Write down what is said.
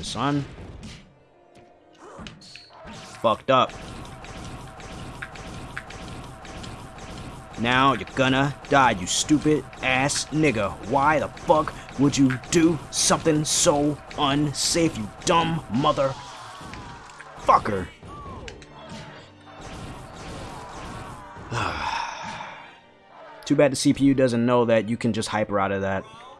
on, son. Fucked up. Now you're gonna die, you stupid ass nigga. Why the fuck would you do something so unsafe, you dumb mother fucker? Too bad the CPU doesn't know that you can just hyper out of that.